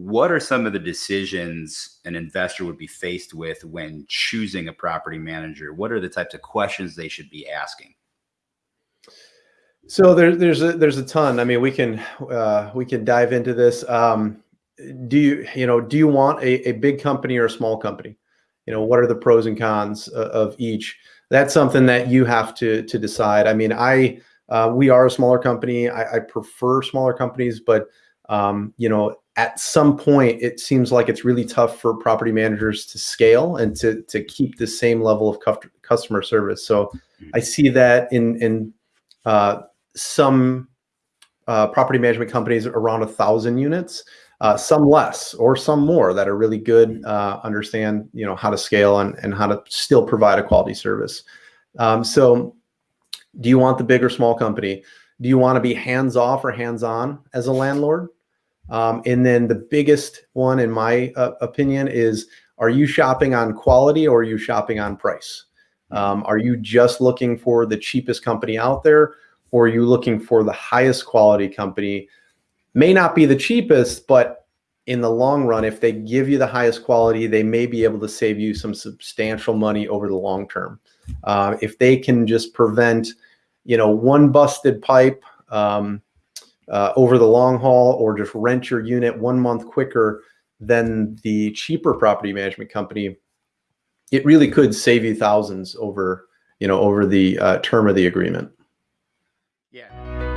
what are some of the decisions an investor would be faced with when choosing a property manager? What are the types of questions they should be asking? So there, there's a there's a ton. I mean, we can uh, we can dive into this. Um, do you you know do you want a, a big company or a small company? You know, what are the pros and cons of, of each? That's something that you have to to decide. I mean, I uh, we are a smaller company. I, I prefer smaller companies, but um, you know, at some point, it seems like it's really tough for property managers to scale and to to keep the same level of customer service. So mm-hmm. I see that in in uh, some uh, property management companies around a thousand units, uh, some less or some more that are really good, uh, understand you know how to scale and, and how to still provide a quality service. Um, so do you want the big or small company? Do you want to be hands off or hands on as a landlord? Um, and then the biggest one, in my uh, opinion, is are you shopping on quality or are you shopping on price? Um, are you just looking for the cheapest company out there or are you looking for the highest quality company? May not be the cheapest, but in the long run, if they give you the highest quality, they may be able to save you some substantial money over the long term. Uh, if they can just prevent, you know, one busted pipe um, uh, over the long haul or just rent your unit one month quicker than the cheaper property management company, it really could save you thousands over, you know, over the uh, term of the agreement. Yeah.